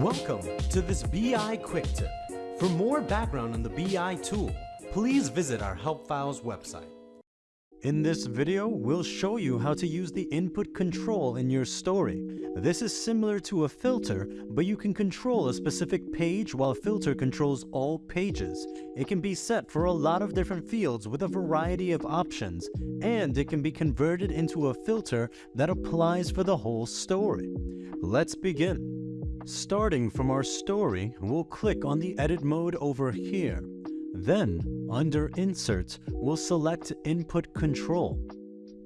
Welcome to this BI Quick Tip. For more background on the BI tool, please visit our Help Files website. In this video, we'll show you how to use the input control in your story. This is similar to a filter, but you can control a specific page while filter controls all pages. It can be set for a lot of different fields with a variety of options, and it can be converted into a filter that applies for the whole story. Let's begin. Starting from our story, we'll click on the edit mode over here. Then, under Insert, we'll select Input Control.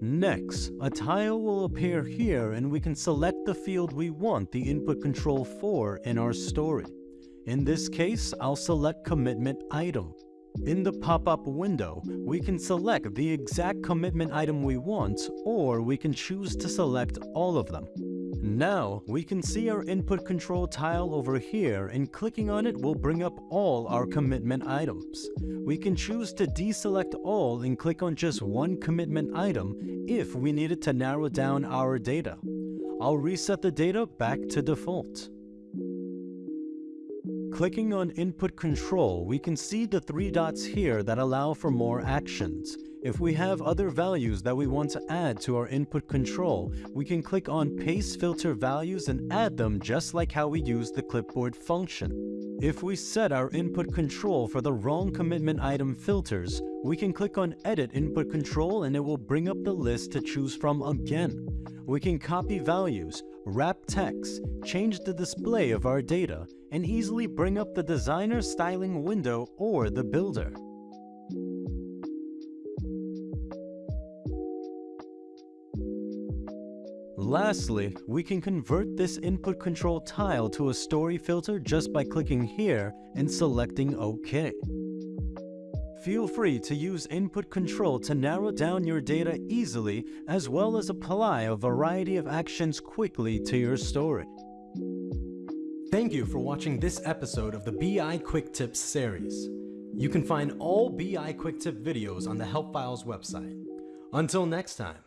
Next, a tile will appear here and we can select the field we want the input control for in our story. In this case, I'll select Commitment Item. In the pop-up window, we can select the exact commitment item we want, or we can choose to select all of them. Now, we can see our input control tile over here and clicking on it will bring up all our commitment items. We can choose to deselect all and click on just one commitment item if we needed to narrow down our data. I'll reset the data back to default. Clicking on Input Control, we can see the three dots here that allow for more actions. If we have other values that we want to add to our input control, we can click on Paste Filter Values and add them just like how we use the clipboard function. If we set our input control for the wrong commitment item filters, we can click on Edit Input Control and it will bring up the list to choose from again. We can copy values, wrap text, change the display of our data, and easily bring up the designer styling window or the builder. Lastly, we can convert this input control tile to a story filter just by clicking here and selecting OK. Feel free to use input control to narrow down your data easily as well as apply a variety of actions quickly to your story. Thank you for watching this episode of the BI Quick Tips series. You can find all BI Quick Tip videos on the Help Files website. Until next time.